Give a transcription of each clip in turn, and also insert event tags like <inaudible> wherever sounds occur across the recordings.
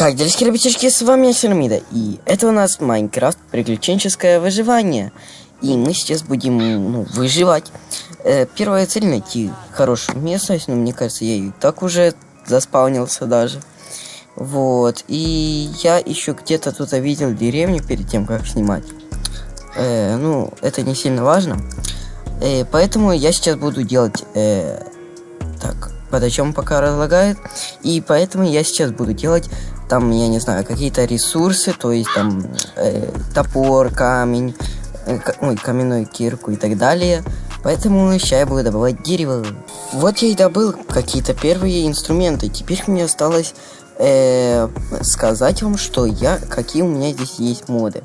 Как делишки, ребятишки, с вами Сирамида, и это у нас Майнкрафт Приключенческое выживание. И мы сейчас будем ну, выживать. Э, первая цель найти хорошую местность, но мне кажется, я и так уже заспаунился даже. Вот, и я еще где-то тут видел деревню перед тем, как снимать. Э, ну, это не сильно важно. Э, поэтому я сейчас буду делать... Э, так, под о чем пока разлагает. И поэтому я сейчас буду делать там, я не знаю, какие-то ресурсы, то есть там э, топор, камень, э, ой, каменную кирку и так далее. Поэтому сейчас я буду добывать дерево. Вот я и добыл какие-то первые инструменты. Теперь мне осталось э, сказать вам, что я, какие у меня здесь есть моды.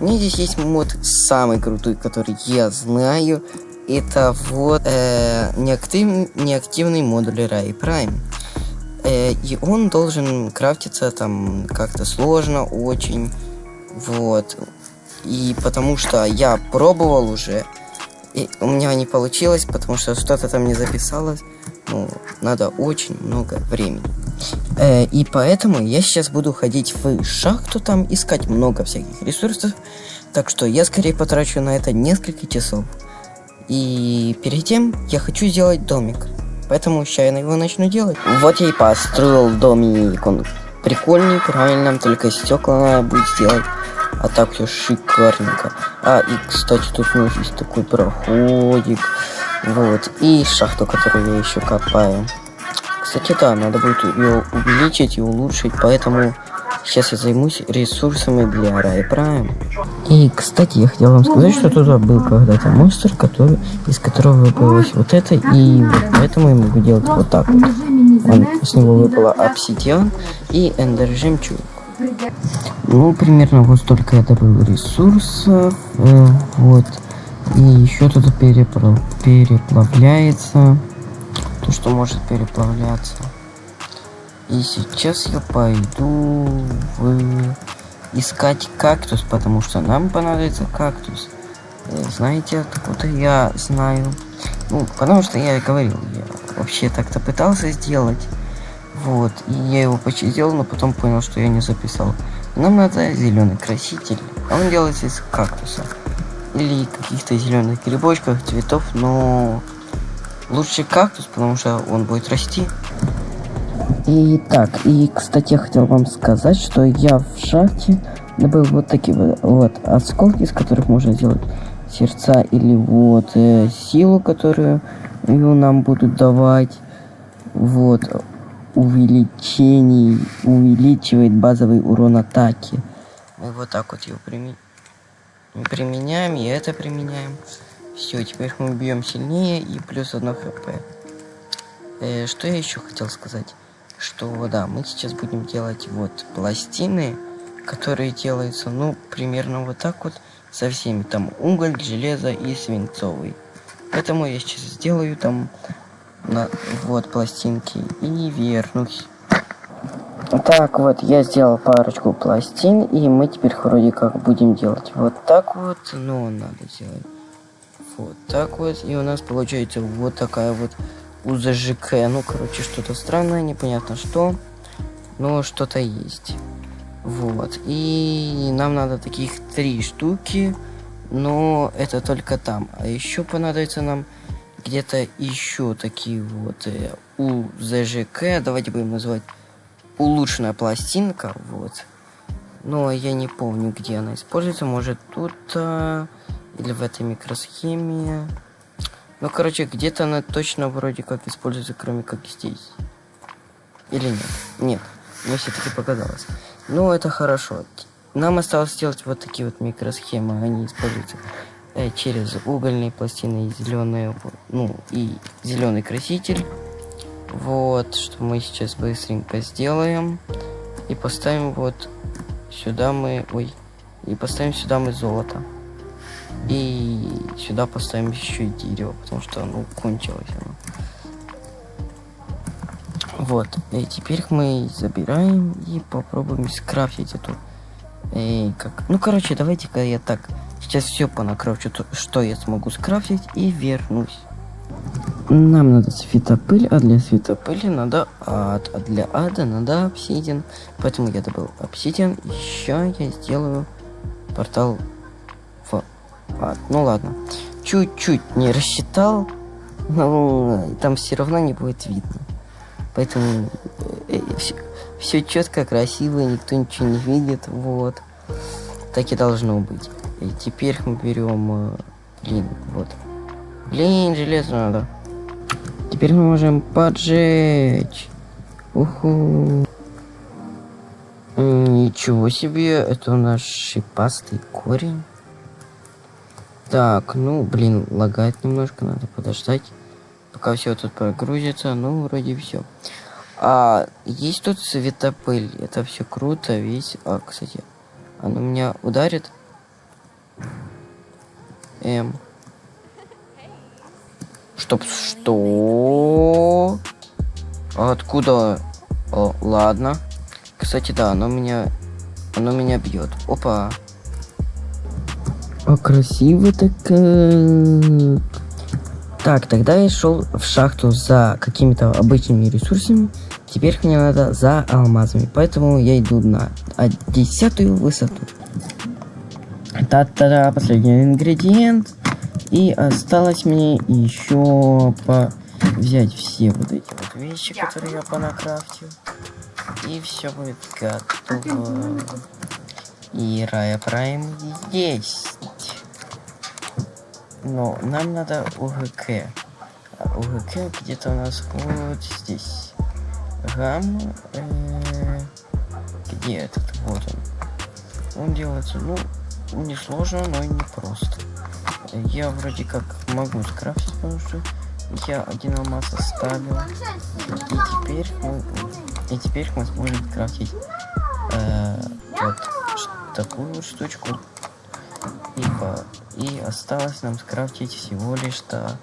У меня здесь есть мод самый крутой, который я знаю. Это вот э, неактив, неактивный модуль Ray Prime. Э, и он должен крафтиться там как-то сложно очень. Вот. И потому что я пробовал уже, и у меня не получилось, потому что что-то там не записалось. Ну, надо очень много времени. Э, и поэтому я сейчас буду ходить в шахту, там искать много всяких ресурсов. Так что я скорее потрачу на это несколько часов. И перед тем я хочу сделать домик. Поэтому сейчас я его начну делать. Вот я и построил домик. Он прикольный, правильно, только стекла надо будет сделать. А так все шикарненько. А, и, кстати, тут у нас есть такой проходик. Вот. И шахту, которую я еще копаю. Кстати, да, надо будет ее увеличить и улучшить, поэтому Сейчас я займусь ресурсами для Рай Прайм. И, кстати, я хотел вам сказать, что туда был когда-то монстр, который, из которого выпалось вот это, и вот поэтому я могу делать вот так вот. Он, с него выпало обсидиан и эндер жемчуг. Ну, примерно вот столько я добыл ресурсов, э, вот. И еще переплав... переплавляется, то, что может переплавляться. И сейчас я пойду в... искать кактус, потому что нам понадобится кактус. Э, знаете, откуда я знаю? Ну, потому что я говорил, я вообще так-то пытался сделать. Вот, и я его почти сделал, но потом понял, что я не записал. Нам надо зеленый краситель, а он делается из кактуса. Или каких-то зеленых грибочков, цветов, но лучше кактус, потому что он будет расти. И так, и, кстати, я хотел вам сказать, что я в шахте добыл вот такие вот, вот осколки, из которых можно сделать сердца или вот э, силу, которую ее нам будут давать. Вот увеличение увеличивает базовый урон атаки. Мы вот так вот его прими... применяем, и это применяем. Все, теперь мы бьем сильнее и плюс одно хп. Э, что я еще хотел сказать? Что да, мы сейчас будем делать вот пластины, которые делаются, ну, примерно вот так вот со всеми. Там уголь, железо и свинцовый. Поэтому я сейчас сделаю там на, вот пластинки и вернусь. Так вот, я сделал парочку пластин, и мы теперь вроде как будем делать вот так вот, но надо делать вот так вот, и у нас получается вот такая вот УЗЖК. Ну, короче, что-то странное, непонятно что. Но что-то есть. Вот. И нам надо таких три штуки. Но это только там. А еще понадобится нам где-то еще такие вот э, УЗЖК. Давайте будем называть улучшенная пластинка. Вот. Но я не помню, где она используется. Может тут... А, или в этой микросхеме. Ну, короче, где-то она точно вроде как используется, кроме как здесь. Или нет? Нет. Мне все-таки показалось. Ну, это хорошо. Нам осталось сделать вот такие вот микросхемы. Они используются э, через угольные пластины и зеленые, ну, и зеленый краситель. Вот, что мы сейчас быстренько сделаем. И поставим вот сюда мы... Ой. И поставим сюда мы золото. И сюда поставим еще и дерево, потому что оно кончилось. Оно. Вот, и теперь мы забираем и попробуем скрафтить эту. И как... Ну, короче, давайте-ка я так сейчас все понакрафчу, что я смогу скрафтить и вернусь. Нам надо светопыль, а для светопыли надо ад, а для ада надо обсидиан. Поэтому я добыл обсидиан. Еще я сделаю портал ад. Ну ладно. Чуть-чуть не рассчитал, но там все равно не будет видно. Поэтому все, все четко, красиво, никто ничего не видит. Вот. Так и должно быть. И теперь мы берем... э, Блин, вот. Блин, железо надо. Теперь мы можем поджечь. Уху. Ничего себе, это у нас шипастый корень. Так, ну, блин, лагает немножко, надо подождать. Пока все тут прогрузится, ну, вроде все. А есть тут светопыль, это все круто, весь. А, кстати, она меня ударит. Эм. Чтоб что? Откуда? О, ладно. Кстати, да, оно меня... Оно меня бьет. Опа. А красиво так. э. Так, тогда я шел в шахту за какими-то обычными ресурсами. Теперь мне надо за алмазами. Поэтому я иду на десятую высоту. Та-та-да, последний ингредиент. И осталось мне еще по взять все вот эти вот вещи, которые я понакрафтил. И все будет готово. И Рая Прайм есть. Но нам надо УГК. А УГК где-то у нас вот здесь. Гамма. э, Где этот? Вот он. Он делается, ну, не сложно, но и не просто. Я вроде как могу скрафтить, потому что я один алмаз оставил. И теперь мы, и теперь мы сможем крафтить э, вот такую вот штучку. И, по- и осталось нам скрафтить всего лишь то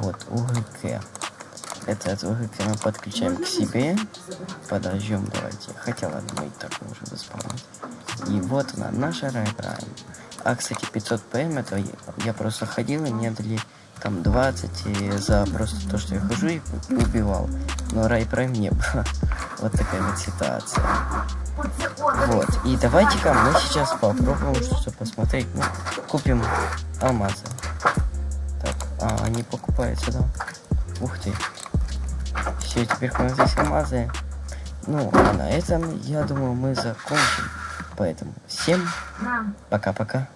вот УГК. Этот УГК мы подключаем к себе. Подождем, давайте. Хотя ладно, мы и так можем заспавнить. И вот она, наша Райпрайм. А, кстати, 500 ПМ, это я, просто ходил, и мне дали там 20 и за просто то, что я хожу и убивал. Но Райпрайм не было. <laughs> Вот такая вот ситуация. Вот, и давайте-ка мы сейчас попробуем что-то посмотреть. Ну, купим алмазы. Так, а, они покупаются, да? Ух ты. Все, теперь у нас здесь алмазы. Ну, а на этом, я думаю, мы закончим. Поэтому всем пока-пока.